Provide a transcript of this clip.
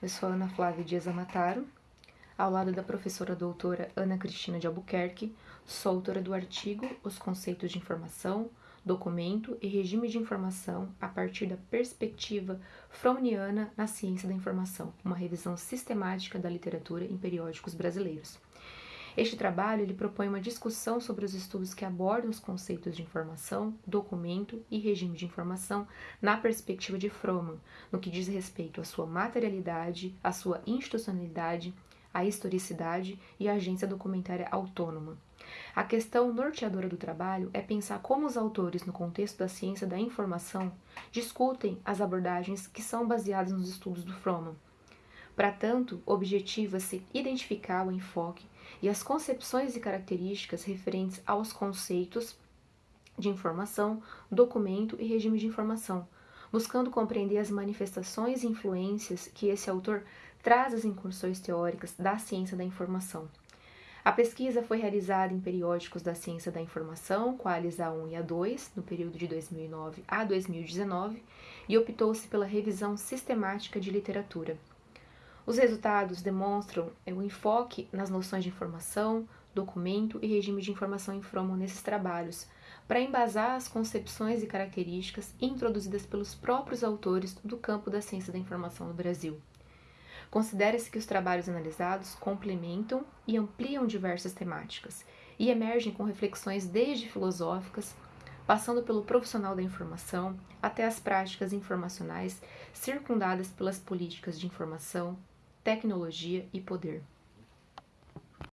Eu sou Ana Flávia Dias Amataro, ao lado da professora doutora Ana Cristina de Albuquerque, sou autora do artigo Os conceitos de informação, documento e regime de informação a partir da perspectiva fromniana na ciência da informação, uma revisão sistemática da literatura em periódicos brasileiros. Este trabalho ele propõe uma discussão sobre os estudos que abordam os conceitos de informação, documento e regime de informação na perspectiva de Froman, no que diz respeito à sua materialidade, à sua institucionalidade, à historicidade e à agência documentária autônoma. A questão norteadora do trabalho é pensar como os autores, no contexto da ciência da informação, discutem as abordagens que são baseadas nos estudos do Froman para tanto, objetiva-se identificar o enfoque e as concepções e características referentes aos conceitos de informação, documento e regime de informação, buscando compreender as manifestações e influências que esse autor traz às incursões teóricas da ciência da informação. A pesquisa foi realizada em periódicos da ciência da informação, quais A1 e A2, no período de 2009 a 2019, e optou-se pela revisão sistemática de literatura. Os resultados demonstram é, o enfoque nas noções de informação, documento e regime de informação em Froman nesses trabalhos, para embasar as concepções e características introduzidas pelos próprios autores do campo da ciência da informação no Brasil. Considera-se que os trabalhos analisados complementam e ampliam diversas temáticas e emergem com reflexões desde filosóficas, passando pelo profissional da informação até as práticas informacionais circundadas pelas políticas de informação, tecnologia e poder.